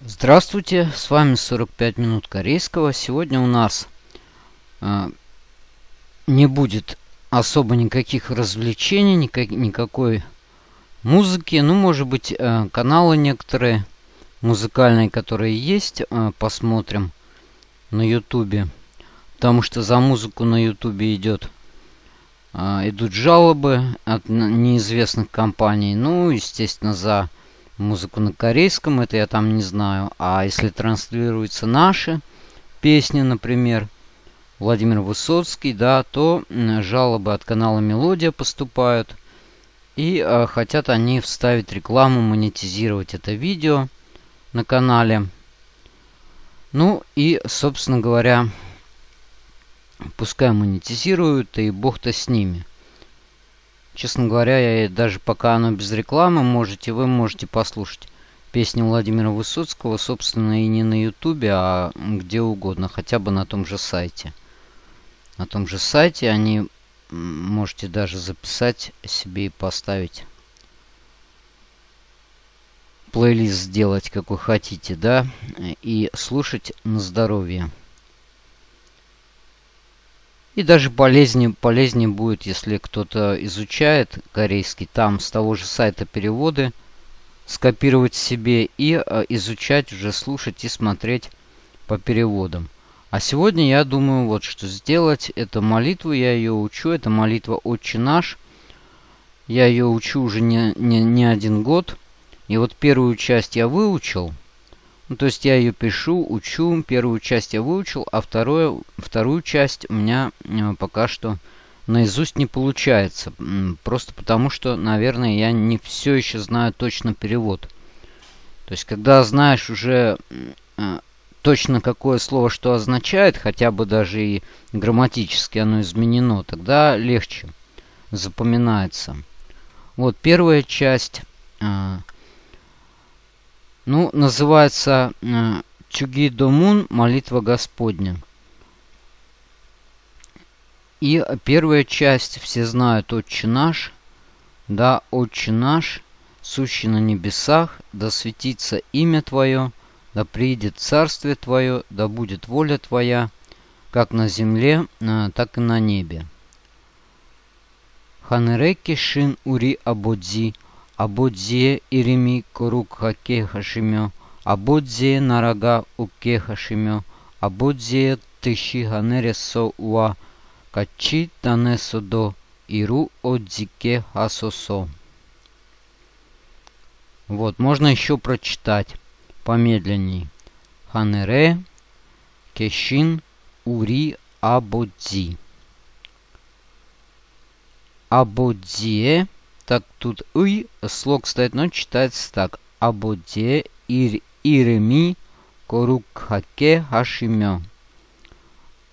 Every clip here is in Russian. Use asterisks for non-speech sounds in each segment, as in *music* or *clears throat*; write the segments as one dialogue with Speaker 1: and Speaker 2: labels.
Speaker 1: Здравствуйте, с вами 45 минут корейского. Сегодня у нас э, не будет особо никаких развлечений, никак, никакой музыки. Ну, может быть, э, каналы некоторые музыкальные, которые есть, э, посмотрим на ютубе. Потому что за музыку на ютубе идет э, идут жалобы от неизвестных компаний. Ну, естественно, за музыку на корейском, это я там не знаю. А если транслируются наши песни, например, Владимир Высоцкий, да, то жалобы от канала Мелодия поступают. И э, хотят они вставить рекламу, монетизировать это видео на канале. Ну и, собственно говоря, пускай монетизируют, и бог-то с ними. Честно говоря, я даже пока оно без рекламы, можете вы можете послушать песни Владимира Высоцкого, собственно, и не на ютубе, а где угодно, хотя бы на том же сайте. На том же сайте они можете даже записать себе и поставить. Плейлист сделать, какой хотите, да, и слушать на здоровье. И даже полезнее, полезнее будет, если кто-то изучает корейский, там с того же сайта переводы скопировать себе и э, изучать, уже слушать и смотреть по переводам. А сегодня я думаю вот что сделать. Это молитву, я ее учу. Это молитва «Отче наш». Я ее учу уже не, не, не один год. И вот первую часть я выучил – ну, то есть я ее пишу, учу. Первую часть я выучил, а вторую, вторую часть у меня э, пока что наизусть не получается. Просто потому, что, наверное, я не все еще знаю точно перевод. То есть, когда знаешь уже э, точно какое слово что означает, хотя бы даже и грамматически оно изменено, тогда легче запоминается. Вот первая часть э, ну, называется э, Чуги Домун Молитва Господня. И первая часть, все знают, Отче наш, да, Отче наш, сущий на небесах, да светится имя Твое, да приидет царствие Твое, да будет воля Твоя, как на земле, э, так и на небе. Ханереки шин ури абодзи – Абодзие ирими корук хаке хашимё, Абодзие нарага уке хашимё, Абодзие тыши ганересо уа, Качи танесо до, Иру отзике хасосо. Вот, можно еще прочитать помедленней. Ханере, Кешин, Ури, Абодзи. Абодзие так, тут «ый» слог стоит, но читается так. Абоде ир, ирми корукхаке хашимё.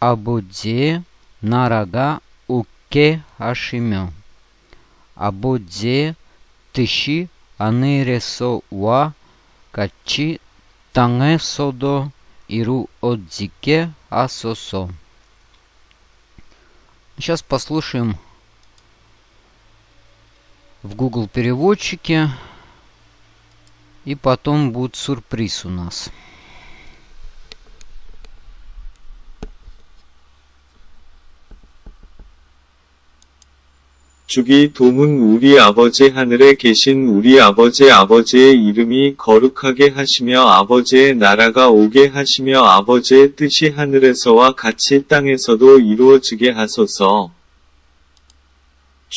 Speaker 1: Абоде нарага уке хашимё. Абоде тыши анересо уа качи танге содо иру отзике асосо. Сейчас послушаем в Google переводчике. И потом будет сюрприз у нас.
Speaker 2: 주기 도문 우리 아버지 하늘에 계신 우리 아버지 아버지의 이름이 거룩하게 하시며 아버지의 나라가 오게 하시며 아버지의 뜻이 하늘에서와 같이 땅에서도 이루어지게 하소서.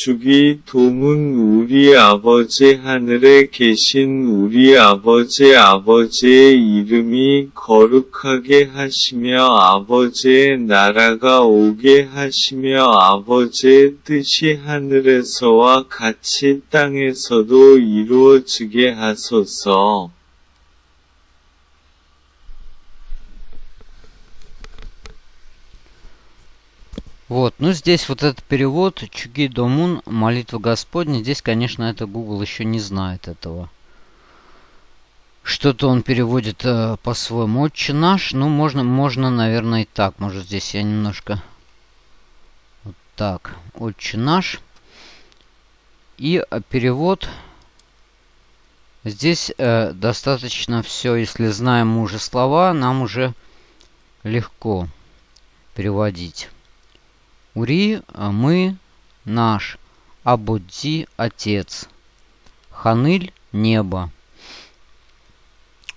Speaker 2: 주기 도문 우리 아버지 하늘에 계신 우리 아버지 아버지의 이름이 거룩하게 하시며 아버지의 나라가 오게 하시며 아버지의 뜻이 하늘에서와 같이 땅에서도 이루어지게 하소서.
Speaker 1: Вот, ну здесь вот этот перевод Чуги Домун, молитва Господня. Здесь, конечно, это Google еще не знает этого. Что-то он переводит э, по-своему. Отче наш, ну можно, можно, наверное, и так. Может здесь я немножко... Вот так. Отче наш. И э, перевод Здесь э, достаточно все, если знаем уже слова, нам уже легко переводить. Ури, а мы, наш, Абудзи, отец. Ханыль, небо.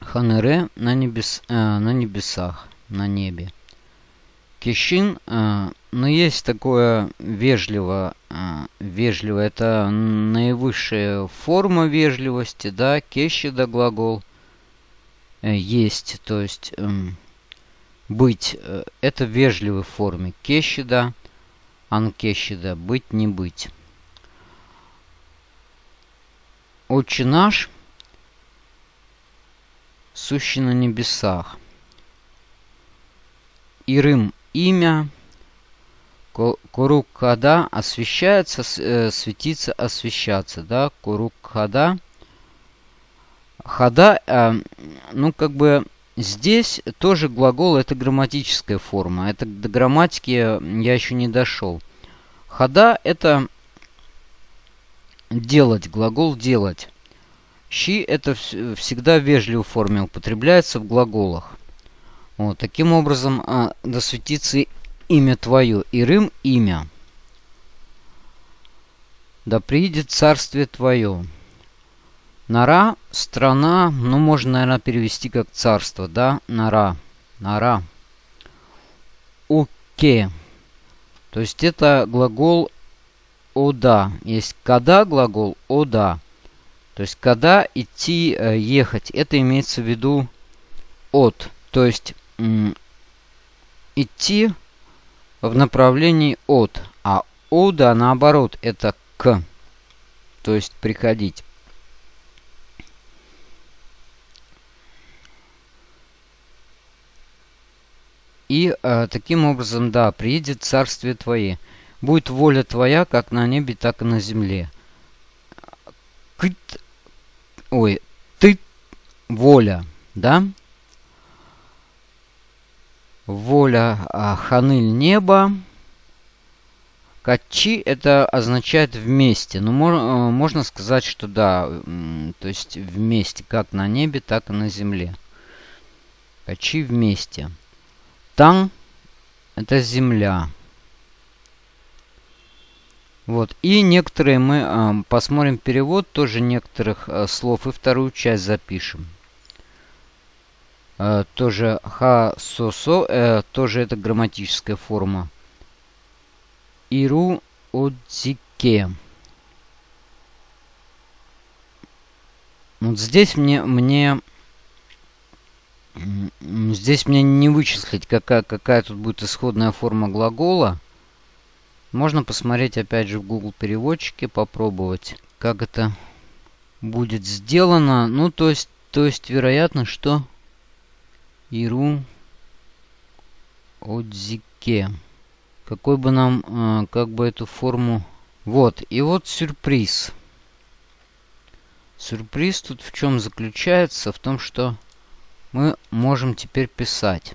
Speaker 1: Ханыре на, небес, э, на небесах, на небе. Кишин, э, но есть такое вежливо, э, вежливо, это наивысшая форма вежливости, да, кещида глагол э, есть, то есть э, быть, э, это в вежливой форме. Кещида, анкещида, быть, не быть. Отче наш, сущий на небесах. Ирым имя. Курукхада освещается, э, светится, освещаться. Да? Курукхада. Хада, э, ну как бы здесь тоже глагол это грамматическая форма. Это до грамматики я еще не дошел. Хада это делать, глагол делать. Щи это всегда в вежливой форме употребляется в глаголах. Вот, таким образом, а, досветится имя твое, и Рим имя. Да приедет царствие твое. Нара – страна, ну, можно, наверное, перевести как царство, да? Нара. Нара. Уке. То есть это глагол ода. Есть когда глагол ода. То есть когда идти, э, ехать. Это имеется в виду от. То есть идти в направлении от. А ода наоборот это к. То есть приходить. И э, таким образом, да, приедет царствие Твое. Будет воля Твоя, как на небе, так и на земле. Кыт, ой, ты воля, да? воля а, ханыль неба. Качи это означает вместе. Ну, э, можно сказать, что да, то есть вместе, как на небе, так и на земле. Качи вместе. Тан это земля. Вот. И некоторые мы э, посмотрим перевод тоже некоторых э, слов и вторую часть запишем. Э, тоже ха-со-со, э, тоже это грамматическая форма. Иру одзике. Вот здесь мне, мне здесь мне не вычислить, какая, какая тут будет исходная форма глагола. Можно посмотреть опять же в Google переводчике, попробовать, как это будет сделано. Ну, то есть, то есть вероятно, что Иру Отзике. Какой бы нам, э, как бы эту форму... Вот, и вот сюрприз. Сюрприз тут в чем заключается? В том, что мы можем теперь писать.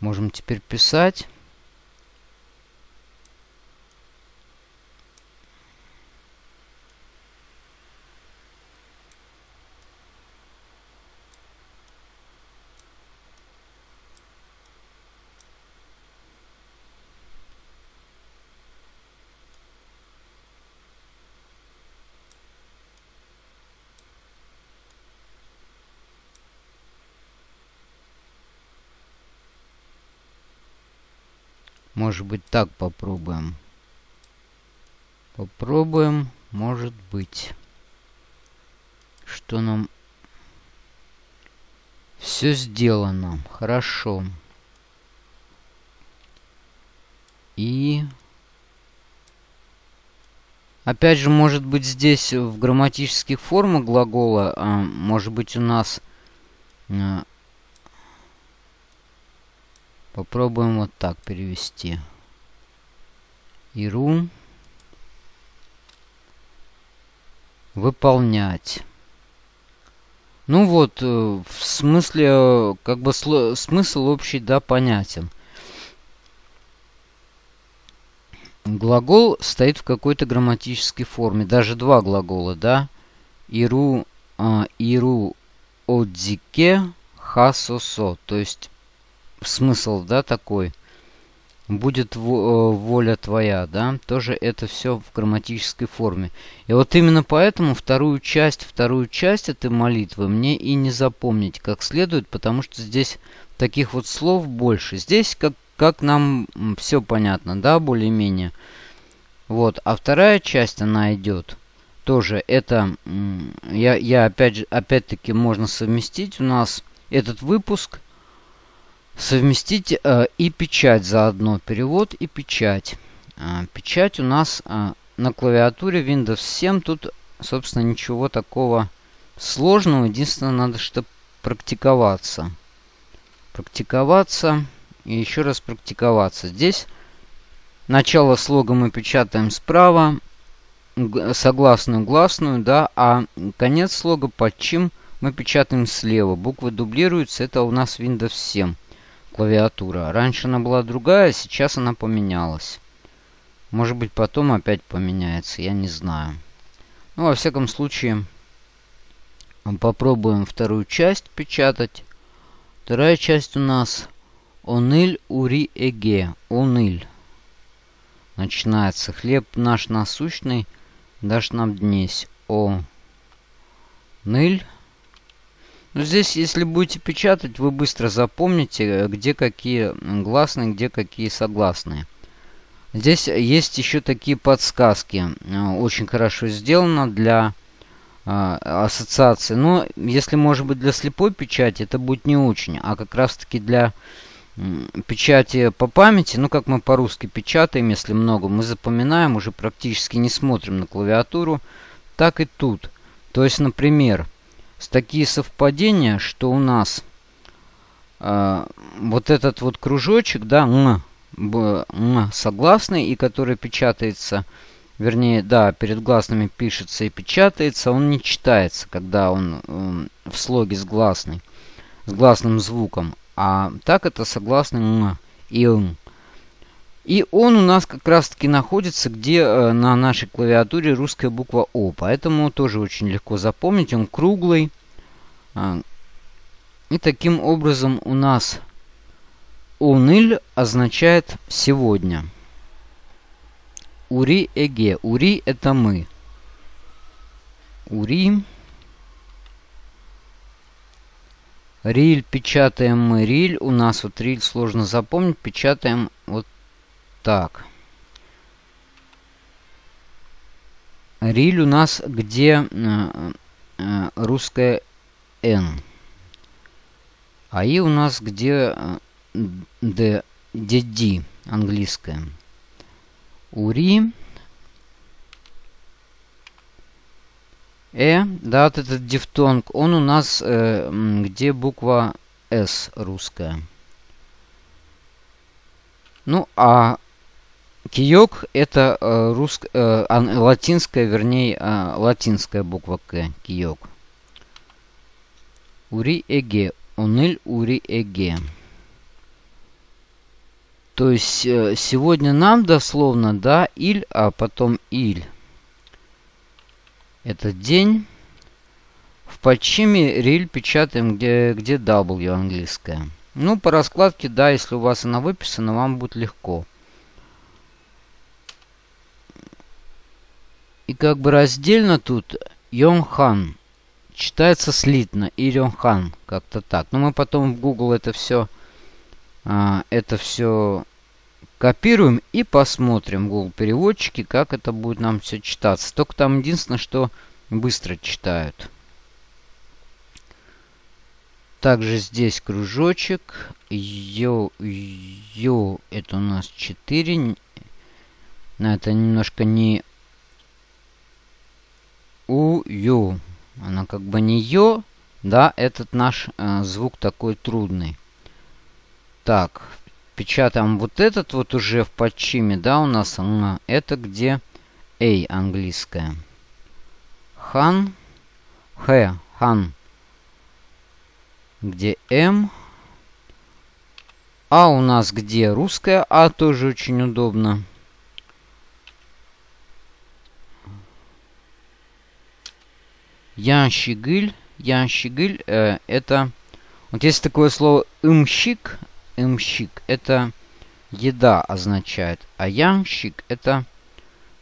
Speaker 1: Можем теперь писать. Может быть, так попробуем. Попробуем, может быть. Что нам... Все сделано. Хорошо. И... Опять же, может быть, здесь в грамматических формах глагола, а, может быть, у нас а, Попробуем вот так перевести. Иру. Выполнять. Ну вот, э, в смысле, как бы смысл общий, да, понятен. Глагол стоит в какой-то грамматической форме. Даже два глагола, да. Иру, э, иру одзике хасосо. То есть смысл, да, такой. Будет воля твоя, да. Тоже это все в грамматической форме. И вот именно поэтому вторую часть, вторую часть этой молитвы мне и не запомнить как следует, потому что здесь таких вот слов больше. Здесь как, как нам все понятно, да, более-менее. Вот, а вторая часть, она идет тоже. Это, я, я опять же, опять-таки можно совместить у нас этот выпуск. Совместить э, и печать заодно. Перевод и печать. Э, печать у нас э, на клавиатуре Windows 7. Тут, собственно, ничего такого сложного. Единственное, надо что практиковаться. Практиковаться и еще раз практиковаться. Здесь начало слога мы печатаем справа, согласную гласную, да, а конец слога под чем мы печатаем слева. Буквы дублируются, это у нас Windows 7 клавиатура. Раньше она была другая, сейчас она поменялась. Может быть потом опять поменяется, я не знаю. Ну, во всяком случае, попробуем вторую часть печатать. Вторая часть у нас Оныль Ури Эге. Оныль. Начинается. Хлеб наш насущный дашь нам днесь. О. Ныль. Ну, здесь, если будете печатать, вы быстро запомните, где какие гласные, где какие согласные. Здесь есть еще такие подсказки. Очень хорошо сделано для э, ассоциации. Но если, может быть, для слепой печати, это будет не очень. А как раз-таки для печати по памяти, ну как мы по-русски печатаем, если много, мы запоминаем, уже практически не смотрим на клавиатуру, так и тут. То есть, например, такие совпадения, что у нас э, вот этот вот кружочек, да, м, б, м, согласный, и который печатается, вернее, да, перед гласными пишется и печатается, он не читается, когда он э, в слоге с гласной, с гласным звуком. А так это согласно м и м. И он у нас как раз таки находится, где э, на нашей клавиатуре русская буква О. Поэтому тоже очень легко запомнить. Он круглый. А, и таким образом у нас уныль означает сегодня. Ури эге. Ури это мы. Ури. Риль печатаем мы риль. У нас вот риль сложно запомнить. Печатаем вот так. Риль у нас где э, э, русская N. А И у нас где э, D, D, английская. Ури. Э, да, вот этот дифтонг, он у нас э, где буква С русская. Ну, а киёк это э, руск, э, латинская, вернее, э, латинская буква К, киёк. Ури эге, уныль ури эге. То есть э, сегодня нам дословно, да, иль, а потом иль. Этот день. В подчиме риль печатаем, где, где W английская. Ну, по раскладке, да, если у вас она выписана, вам будет легко. И как бы раздельно тут Йонхан. Читается слитно. И Йонхан. Как-то так. Но мы потом в Google это все... А, это все Копируем и посмотрим в Google переводчики, как это будет нам все читаться. Только там единственное, что быстро читают. Также здесь кружочек. Йо, йо, это у нас 4. Но это немножко не у, ю. Она как бы не йо. Да, этот наш э, звук такой трудный. Так, печатаем вот этот вот уже в подчиме, да, у нас это где A английская. Хан, Х, хан, где М. А у нас где русская А, тоже очень удобно. Янщигыль. Янщигыль э, это... Вот есть такое слово имщик. Имщик это еда означает. А янщик это,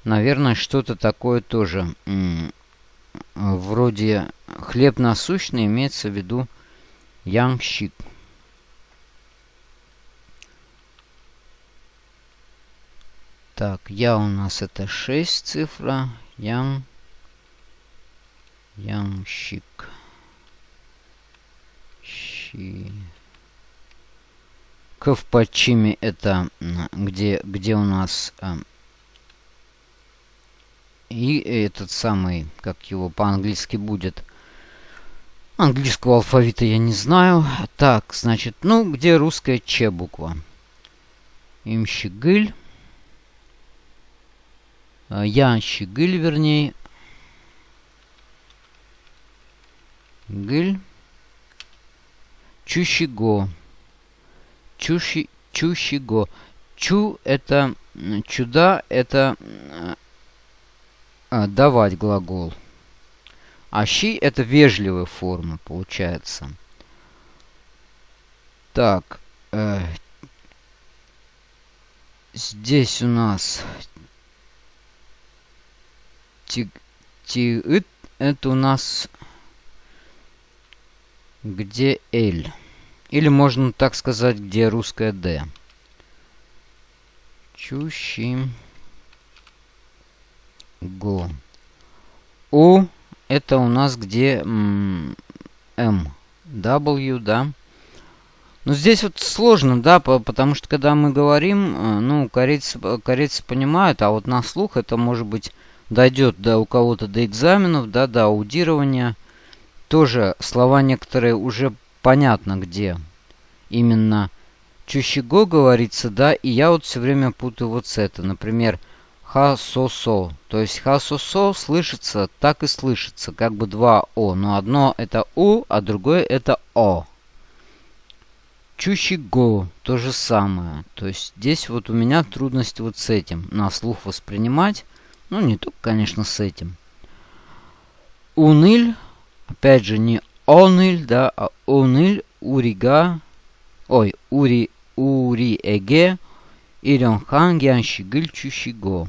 Speaker 1: наверное, что-то такое тоже. Вроде хлеб насущный имеется в виду янщик. Так, я у нас это 6 цифра. Ям. Ямщик. Щи. К в подчиме это где, где у нас э, и этот самый, как его по-английски будет. Английского алфавита я не знаю. Так, значит, ну, где русская Ч буква? Имщигыль. А, Янщигыль, вернее. Гыль. Чущиго. Чуши, чущиго. Чу это чуда это а, давать глагол. А щи это вежливая форма получается. Так. Э, здесь у нас ти, ти, это у нас где L. Или можно так сказать, где русская D. Чущи. Го. У это у нас где М. W, да. Но здесь вот сложно, да, потому что когда мы говорим, э, ну, корейцы, корейцы понимают, а вот на слух это может быть дойдет до у кого-то до экзаменов, да, до аудирования тоже слова некоторые уже понятно где. Именно чущего говорится, да, и я вот все время путаю вот с это. Например, ха-со-со. То есть ха-со-со слышится, так и слышится, как бы два о. Но одно это у, а другое это о. Чущего то же самое. То есть здесь вот у меня трудность вот с этим. На слух воспринимать. Ну, не только, конечно, с этим. Уныль Опять же, не оныль, да, а оныль, урига, ой, ури, ури эге, иренхан яншигыль чущиго.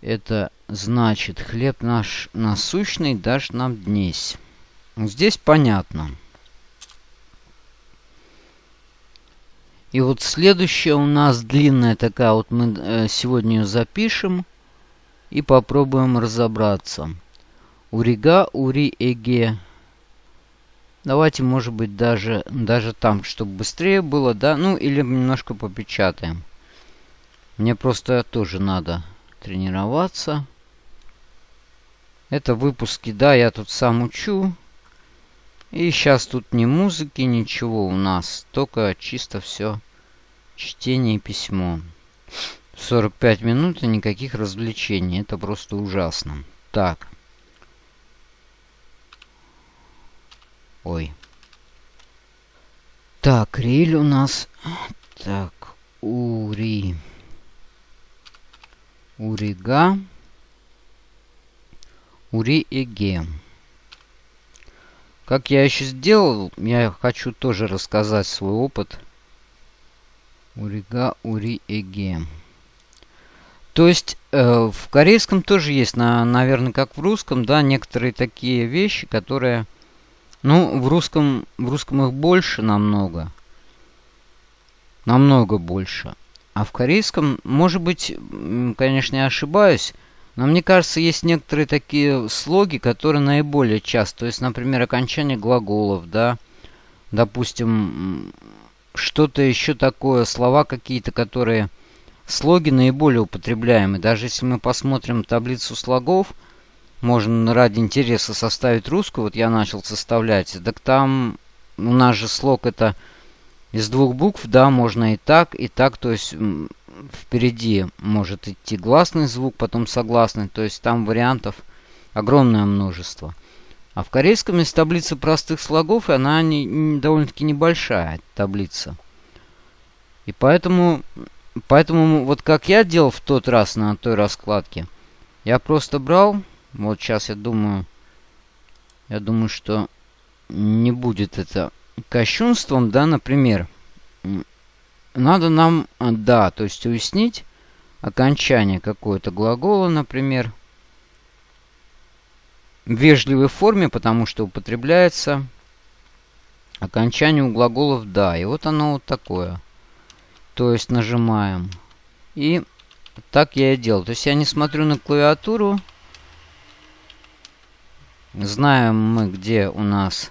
Speaker 1: Это значит, хлеб наш насущный дашь нам днесь. Здесь понятно. И вот следующая у нас длинная такая, вот мы э, сегодня ее запишем и попробуем разобраться. Урига, Ури, Эге. Давайте, может быть, даже, даже там, чтобы быстрее было, да? Ну, или немножко попечатаем. Мне просто тоже надо тренироваться. Это выпуски, да, я тут сам учу. И сейчас тут ни музыки, ничего у нас. Только чисто все чтение и письмо. 45 минут и никаких развлечений. Это просто ужасно. Так. Ой. Так, риль у нас... Так, Ури. Урига. Ури Эге. Как я еще сделал, я хочу тоже рассказать свой опыт. Урига, Ури Эге. То есть э, в корейском тоже есть, на, наверное, как в русском, да, некоторые такие вещи, которые ну, в русском, в русском их больше намного. Намного больше. А в корейском, может быть, конечно, я ошибаюсь, но мне кажется, есть некоторые такие слоги, которые наиболее часто. То есть, например, окончание глаголов, да. Допустим, что-то еще такое, слова какие-то, которые... Слоги наиболее употребляемые. Даже если мы посмотрим таблицу слогов, можно ради интереса составить русскую, вот я начал составлять, так там у нас же слог это из двух букв, да, можно и так, и так, то есть впереди может идти гласный звук, потом согласный, то есть там вариантов огромное множество. А в корейском есть таблица простых слогов, и она не, не, довольно-таки небольшая, таблица. И поэтому, поэтому вот как я делал в тот раз на той раскладке, я просто брал Вот сейчас я думаю, я думаю, что не будет это кощунством, да, например. Надо нам, а, да, то есть уяснить окончание какое-то глагола, например, в вежливой форме, потому что употребляется окончание у глаголов «да». И вот оно вот такое. То есть нажимаем. И так я и делал. То есть я не смотрю на клавиатуру. Знаем мы, где у нас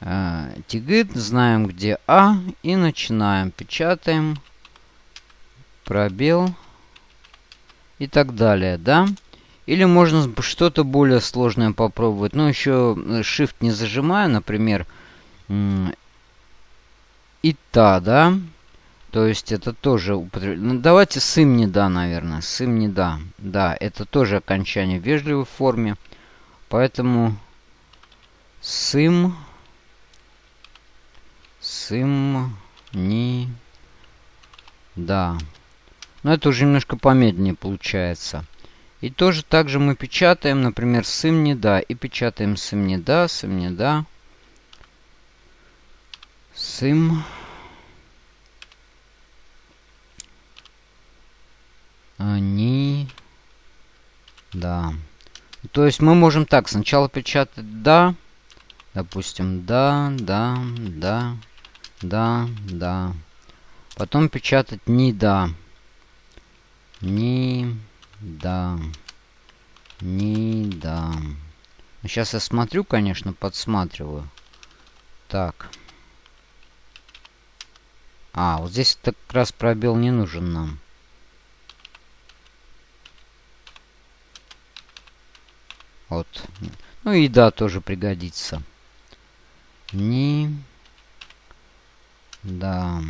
Speaker 1: э, тигит, знаем, где А. И начинаем. Печатаем. Пробел. И так далее, да? Или можно что-то более сложное попробовать. Ну, еще э, Shift не зажимаю, например. И та, да? То есть это тоже употреб... Ну, давайте сым не да, наверное. Сым не да. Да, это тоже окончание в вежливой форме. Поэтому сым... Сым... Не... Да. Но это уже немножко помедленнее получается. И тоже так же мы печатаем, например, сым не да. И печатаем сым не да, сым не да. Сым... Они... Да. То есть мы можем так сначала печатать «да». Допустим, «да», «да», «да», «да», «да». Потом печатать «не да». «Не да». «Не да». Сейчас я смотрю, конечно, подсматриваю. Так. А, вот здесь как раз пробел не нужен нам. Вот. Ну и да, тоже пригодится. Не. Да.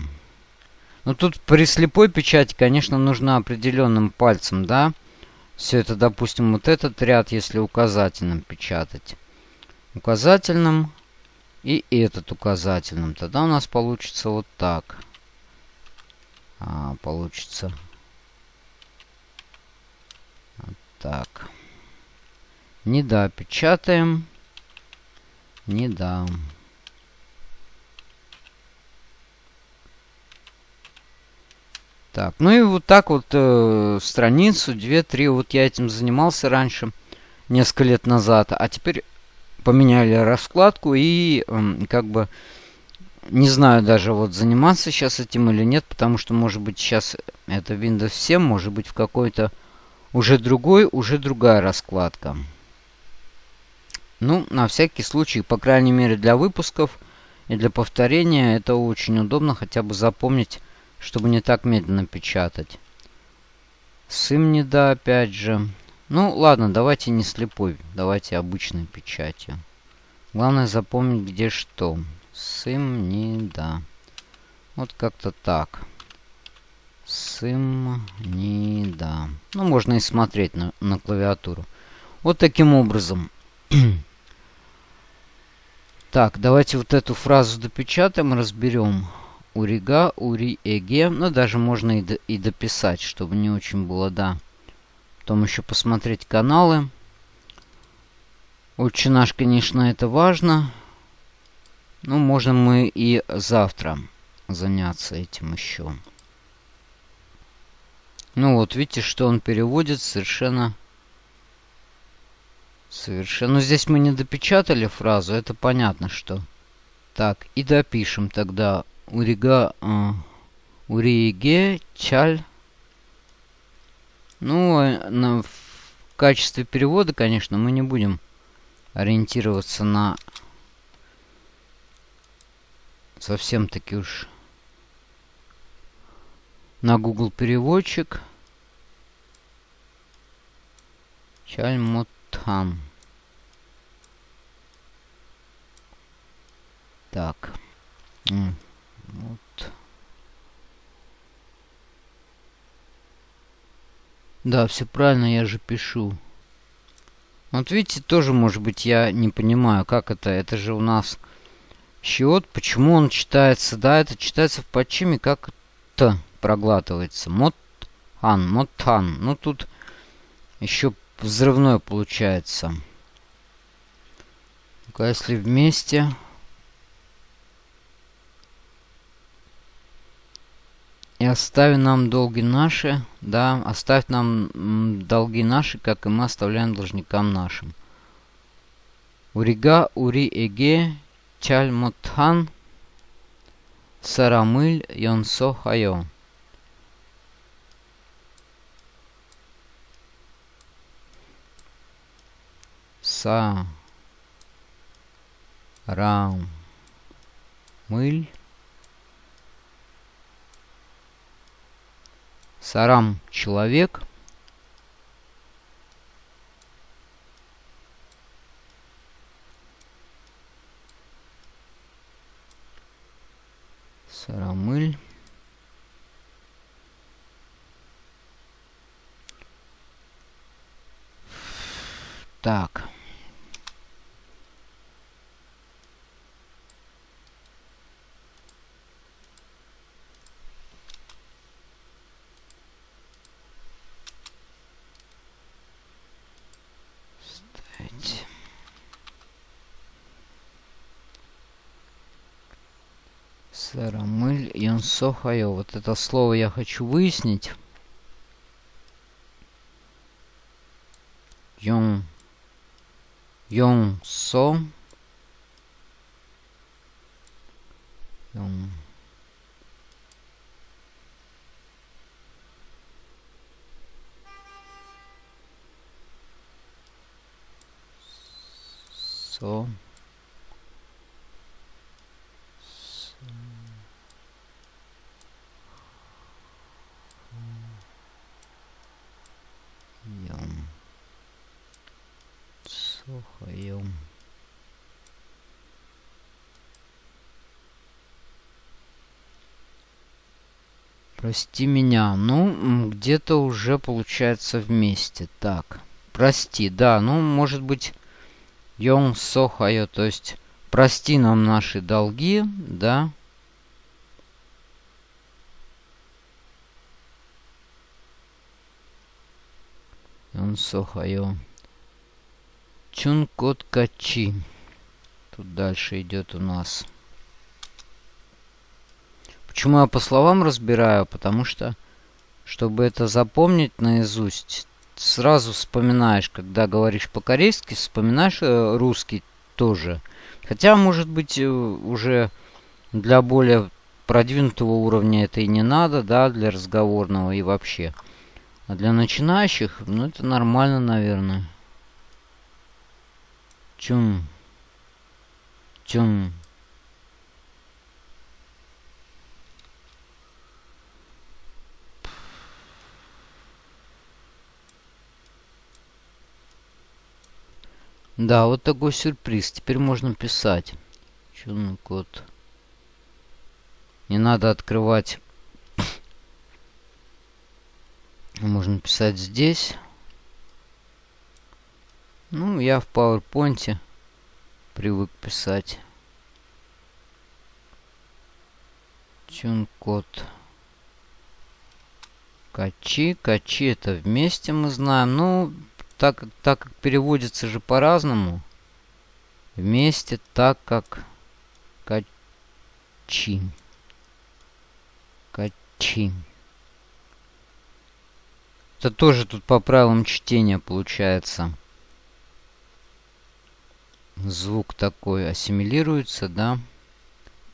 Speaker 1: Ну тут при слепой печати, конечно, нужно определенным пальцем, да? Все это, допустим, вот этот ряд, если указательным печатать. Указательным и этот указательным. Тогда у нас получится вот так. А, получится. Вот так. Не да, печатаем. Не да. Так, ну и вот так вот э, страницу, две-три. Вот я этим занимался раньше, несколько лет назад. А теперь поменяли раскладку и э, как бы не знаю даже вот заниматься сейчас этим или нет, потому что может быть сейчас это Windows 7, может быть в какой-то уже другой, уже другая раскладка. Ну, на всякий случай, по крайней мере для выпусков и для повторения, это очень удобно хотя бы запомнить, чтобы не так медленно печатать. Сым не да, опять же. Ну, ладно, давайте не слепой, давайте обычной печатью. Главное запомнить, где что. Сым не да. Вот как-то так. Сым не да. Ну, можно и смотреть на, на клавиатуру. Вот таким образом. *clears throat* Так, давайте вот эту фразу допечатаем, разберем. Урига, ури, эге. Ну, даже можно и, до, и дописать, чтобы не очень было, да. Потом еще посмотреть каналы. Очень наш, конечно, это важно. Ну, можем мы и завтра заняться этим еще. Ну вот, видите, что он переводит совершенно Совершенно. Но здесь мы не допечатали фразу, это понятно, что. Так, и допишем тогда. Урига... Э, уриге чаль. Ну, а на, в качестве перевода, конечно, мы не будем ориентироваться на совсем таки уж на Google переводчик. Чальмот там. Так. Вот. Да, все правильно, я же пишу. Вот видите, тоже, может быть, я не понимаю, как это. Это же у нас счет. Почему он читается? Да, это читается в подчиме как Т проглатывается. Мот ан, мотан. Ну, тут еще взрывной получается. ну если вместе... И остави нам долги наши, да, оставь нам долги наши, как и мы оставляем должникам нашим. Урига ури эге чальмотхан сарамыль йонсо хайо. Са рам мыль Сарам человек. Сарамыль. Так. Сарамыль Йонсохайо. Вот это слово я хочу выяснить. Йон. Йон. Со. Слухаем. Прости меня. Ну, где-то уже получается вместе. Так. Прости, да. Ну, может быть, Йон Сохайо, то есть прости нам наши долги, да. Йон Сохайо. Чункот Качи. Тут дальше идет у нас. Почему я по словам разбираю? Потому что, чтобы это запомнить наизусть, сразу вспоминаешь, когда говоришь по-корейски, вспоминаешь э, русский тоже. Хотя, может быть, э, уже для более продвинутого уровня это и не надо, да, для разговорного и вообще. А для начинающих, ну, это нормально, наверное. Чум. Чум. Да, вот такой сюрприз. Теперь можно писать. Чун код. Не надо открывать. Можно писать здесь. Ну, я в PowerPoint привык писать. Чун-код. Качи. Качи это вместе мы знаем. Ну, так, так как переводится же по-разному. Вместе так как качи. Качи. Это тоже тут по правилам чтения получается звук такой ассимилируется, да.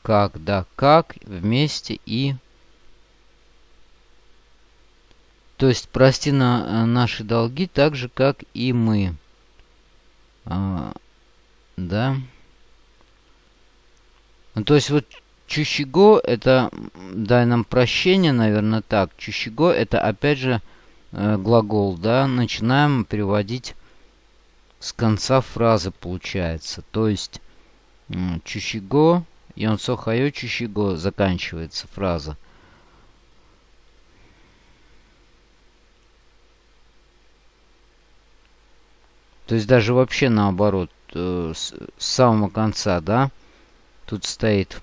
Speaker 1: Как, да, как, вместе и... То есть прости на э, наши долги так же, как и мы. А, да. Ну, то есть вот чущего это дай нам прощение, наверное, так. Чущего это опять же э, глагол, да. Начинаем переводить с конца фразы получается. То есть чущиго, йонсо хайо чущиго заканчивается фраза. То есть даже вообще наоборот, э, с, с самого конца, да, тут стоит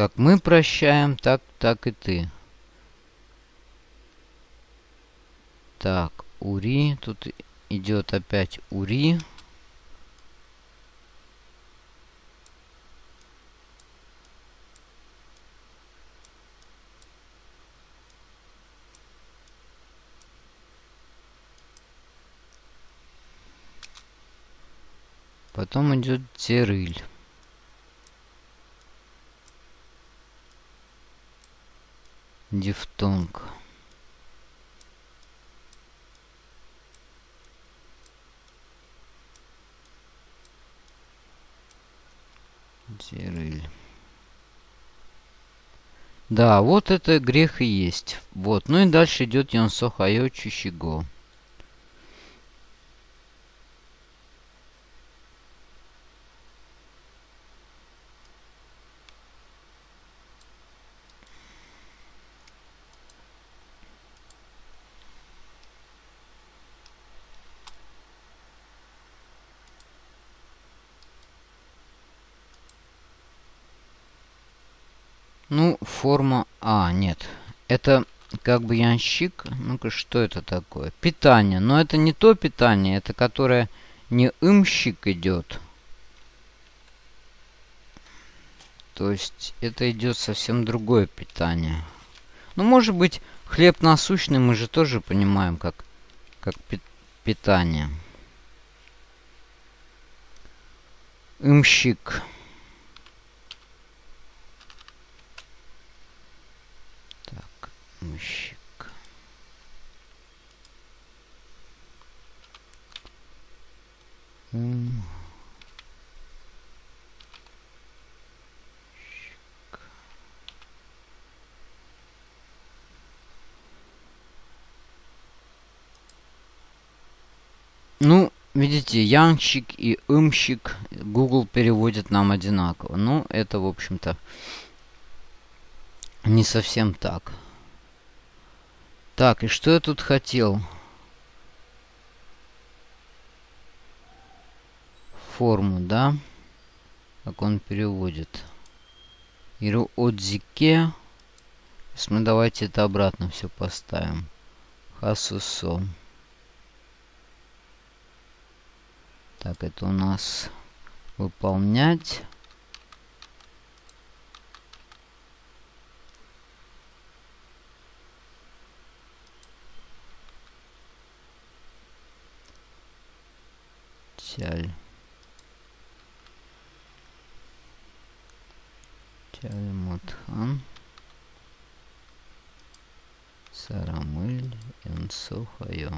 Speaker 1: как мы прощаем, так, так и ты. Так, Ури. Тут идет опять Ури. Потом идет 죄를. Дифтонг. 죄를. Да, вот это грех и есть. Вот. Ну и дальше идет 용서하여 주시고. Ну, форма... А, нет. Это как бы янщик. Ну-ка, что это такое? Питание. Но это не то питание, это которое не имщик идет. То есть это идет совсем другое питание. Ну, может быть, хлеб насущный мы же тоже понимаем как, как пи питание. Имщик. Мужик. Ум. Ну, видите, янщик и имщик Google переводит нам одинаково. Ну, это, в общем-то, не совсем так. Так, и что я тут хотел? Форму, да? Как он переводит. Иру отзике. Мы давайте это обратно все поставим. Хасусо. Так, это у нас выполнять. Тяль. Тяльмутхан. Сарамыль Энсухайо.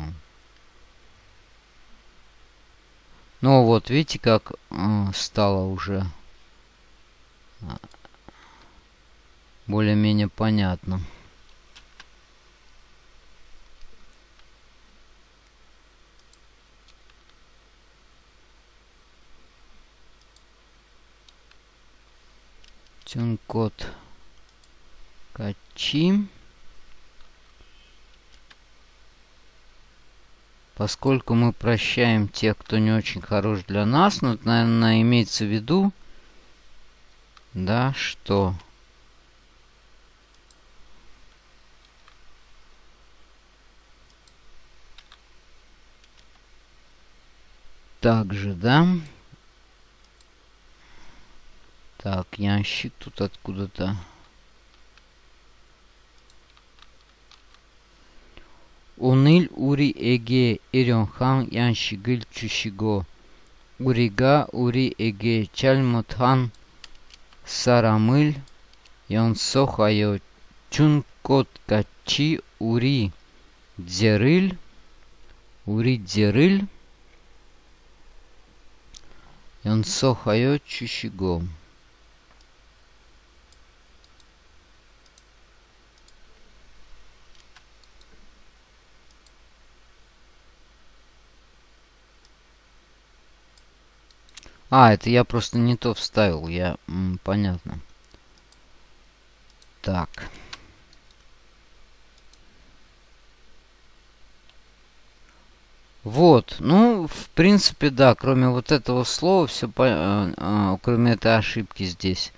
Speaker 1: Ну вот, видите, как э, стало уже э, более-менее понятно. Код качи. Поскольку мы прощаем тех, кто не очень хорош для нас, но, наверное, имеется в виду, да, что... Также, да, так, ящик тут откуда-то. Унил ури эге эренхан яншигил чушиго. Урига ури эге чалмотхан сарамыл янсохайо чункот качи ури дзерыл ури дзерыл янсохайо чушиго. А, это я просто не то вставил. Я... М, понятно. Так. Вот, ну, в принципе, да, кроме вот этого слова, все по... э, э, кроме этой ошибки здесь.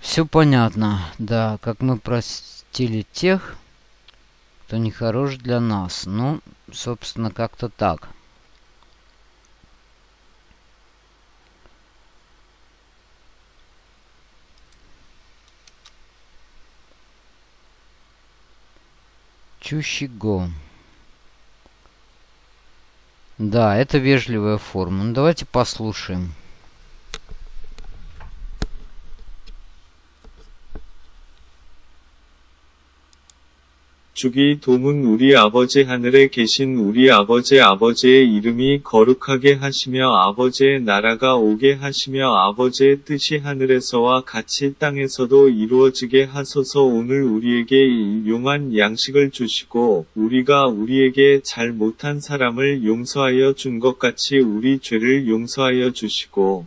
Speaker 1: Все понятно, да, как мы простили тех, кто не хорош для нас. Ну, собственно, как-то так. Чущиго. Да, это вежливая форма. Ну, давайте послушаем.
Speaker 2: 주기 도문 우리 아버지 하늘에 계신 우리 아버지 아버지의 이름이 거룩하게 하시며 아버지의 나라가 오게 하시며 아버지의 뜻이 하늘에서와 같이 땅에서도 이루어지게 하소서. 오늘 우리에게 일용한 양식을 주시고 우리가 우리에게 잘 못한 사람을 용서하여 준 것 같이 우리 죄를 용서하여 주시고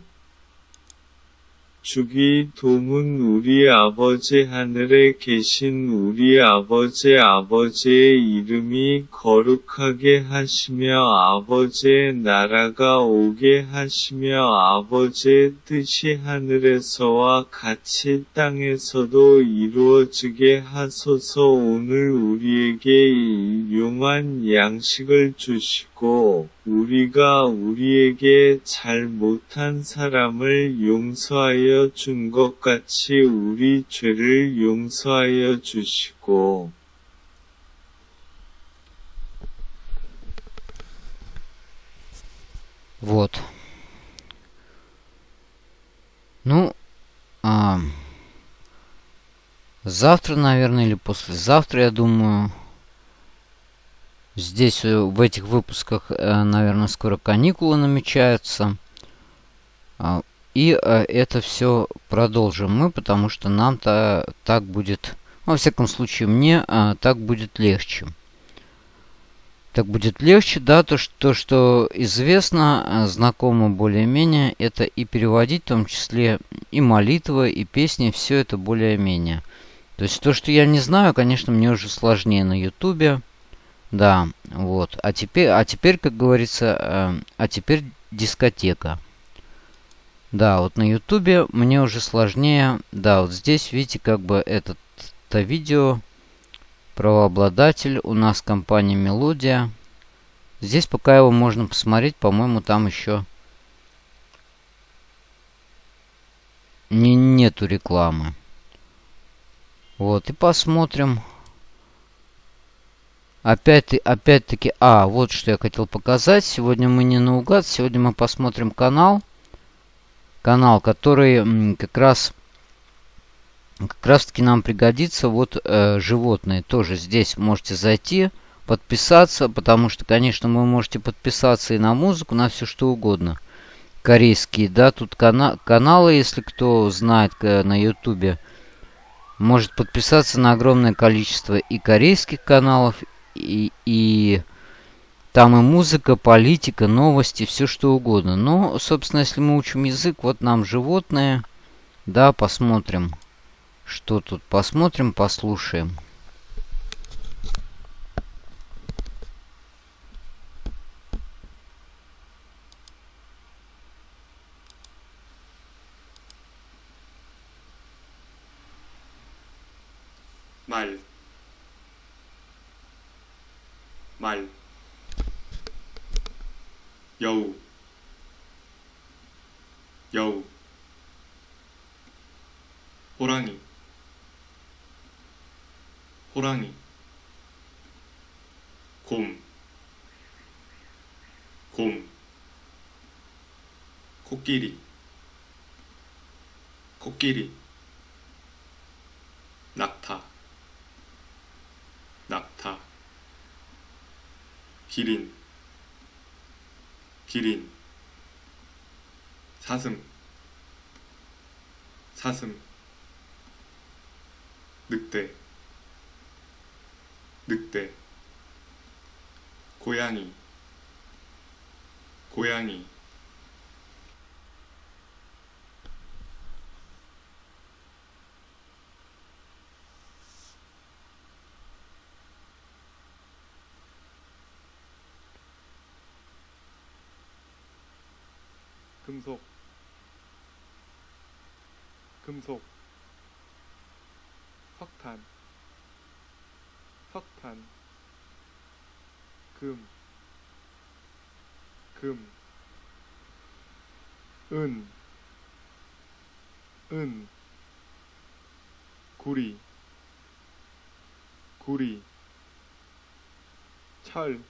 Speaker 2: 주기 도문 우리 아버지 하늘에 계신 우리 아버지 아버지의 이름이 거룩하게 하시며 아버지의 나라가 오게 하시며 아버지의 뜻이 하늘에서와 같이 땅에서도 이루어지게 하소서. 오늘 우리에게 일용한 양식을 주시고 우리가 우리에게 잘 못한 사람을 용서하여 준 것 같이 우리 죄를 용서하여 주시고
Speaker 1: Вот. Ну, а, завтра, наверное, или послезавтра, я думаю, здесь э, в этих выпусках, э, наверное, скоро каникулы намечаются. А, и э, это все продолжим мы, потому что нам-то так будет, во всяком случае, мне так будет легче так будет легче, да, то, что, что известно, знакомо более-менее, это и переводить, в том числе и молитвы, и песни, все это более-менее. То есть то, что я не знаю, конечно, мне уже сложнее на ютубе, да, вот. А теперь, а теперь, как говорится, э, а теперь дискотека. Да, вот на ютубе мне уже сложнее, да, вот здесь, видите, как бы этот, это видео правообладатель у нас компания Мелодия. Здесь пока его можно посмотреть, по-моему, там еще не, нету рекламы. Вот, и посмотрим. Опять, опять-таки, а, вот что я хотел показать. Сегодня мы не наугад, сегодня мы посмотрим канал. Канал, который как раз как раз таки нам пригодится вот э, животные. Тоже здесь можете зайти, подписаться, потому что, конечно, вы можете подписаться и на музыку, на все что угодно. Корейские, да, тут кана каналы, если кто знает на ютубе, может подписаться на огромное количество и корейских каналов, и, и там и музыка, политика, новости, все что угодно. Но, собственно, если мы учим язык, вот нам животные, да, посмотрим. Что тут? Посмотрим, послушаем.
Speaker 3: 말, 말, 여우, 여우, 호랑이, 호랑이. 곰, 곰. 코끼리. 코끼리 기린 기린 사슴 사슴 늑대 늑대 고양이 고양이
Speaker 4: 금속 금속 석탄 석탄 금, 금, 은, 은, 구리, 구리, 철,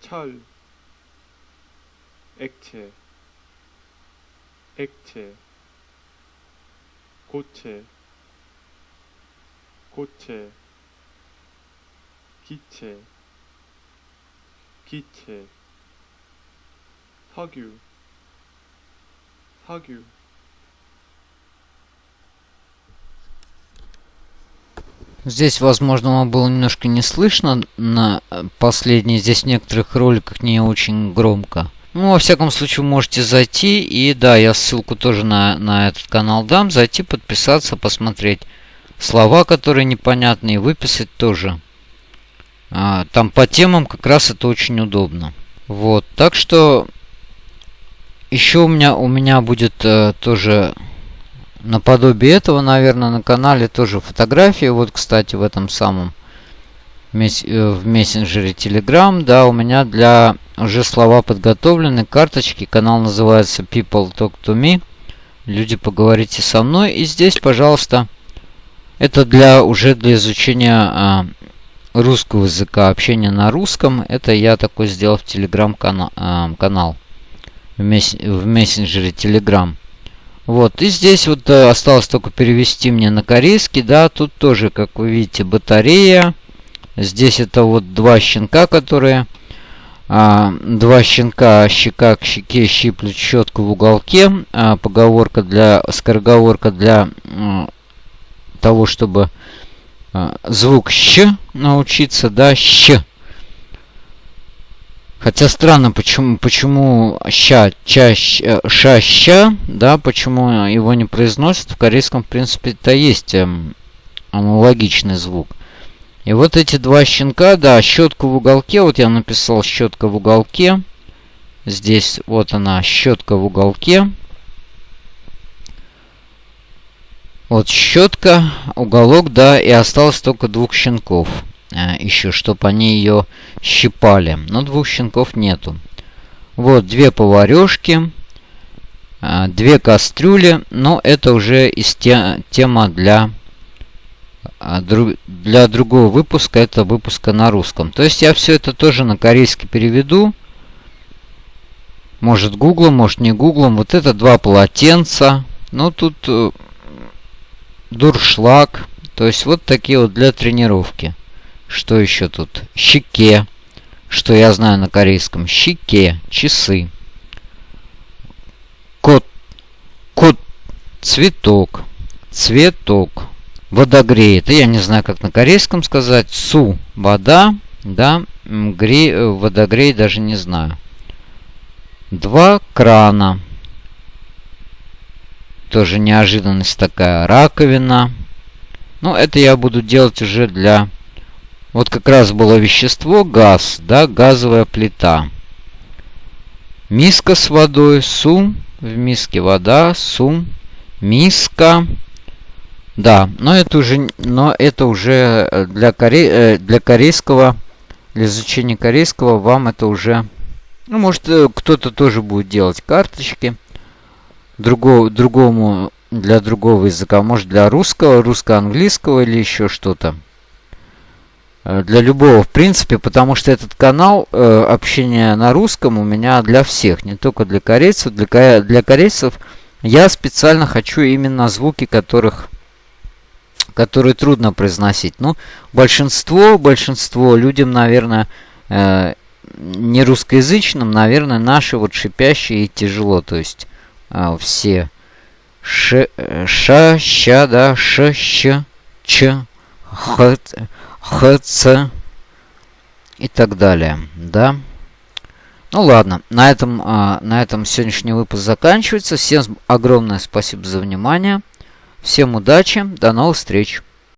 Speaker 4: 철, 액체, 액체, 고체, 고체, 기체, 기체, 석유, 석유,
Speaker 1: Здесь, возможно, вам было немножко не слышно на последней. Здесь в некоторых роликах не очень громко. Ну, во всяком случае, можете зайти. И да, я ссылку тоже на, на этот канал дам. Зайти, подписаться, посмотреть слова, которые непонятны, и выписать тоже. А, там по темам как раз это очень удобно. Вот, так что еще у меня, у меня будет э, тоже наподобие этого, наверное, на канале тоже фотографии. Вот, кстати, в этом самом в мессенджере Telegram, да, у меня для уже слова подготовлены, карточки. Канал называется People Talk to Me. Люди, поговорите со мной. И здесь, пожалуйста, это для уже для изучения а, русского языка, общения на русском. Это я такой сделал в Telegram канал, а, канал в, месс, в мессенджере Telegram. Вот, и здесь вот э, осталось только перевести мне на корейский, да, тут тоже, как вы видите, батарея. Здесь это вот два щенка, которые... А, два щенка щека к щеке щиплют щетку в уголке. А, поговорка для... Скороговорка для а, того, чтобы а, звук щ научиться, да, щ. Хотя странно, почему, почему ща, ча, ща, ша, ща, да, почему его не произносят. В корейском, в принципе, это есть эм, аналогичный звук. И вот эти два щенка, да, щетку в уголке, вот я написал щетка в уголке. Здесь вот она, щетка в уголке. Вот щетка, уголок, да, и осталось только двух щенков. А, еще, чтобы они ее щипали. Но двух щенков нету. Вот две поварешки, а, две кастрюли. Но это уже из те, тема для, а, для другого выпуска. Это выпуска на русском. То есть я все это тоже на корейский переведу. Может гуглом, может не гуглом. Вот это два полотенца. Ну тут э, дуршлаг. То есть вот такие вот для тренировки. Что еще тут? Щеке. Что я знаю на корейском. Щеке. Часы. Кот. Кот. Цветок. Цветок. Водогрей. Это я не знаю, как на корейском сказать. Су. Вода. Да. Грей, э, водогрей даже не знаю. Два крана. Тоже неожиданность такая. Раковина. Ну, это я буду делать уже для вот как раз было вещество, газ, да, газовая плита. Миска с водой, сум, в миске вода, сум, миска. Да, но это уже, но это уже э, для, коре, э, для корейского, для изучения корейского вам это уже... Ну, может, э, кто-то тоже будет делать карточки. Другого, другому, для другого языка. Может, для русского, русско-английского или еще что-то. Для любого, в принципе, потому что этот канал э, общения на русском у меня для всех, не только для корейцев. Для, для корейцев я специально хочу именно звуки, которых которые трудно произносить. Ну, большинство, большинство людям, наверное, э, не русскоязычным, наверное, наши вот шипящие и тяжело. То есть э, все ш, э, ша, ща, да, ш, щ, ч, х, ХЦ и так далее, да. Ну ладно, на этом, а, на этом сегодняшний выпуск заканчивается. Всем огромное спасибо за внимание. Всем удачи, до новых встреч.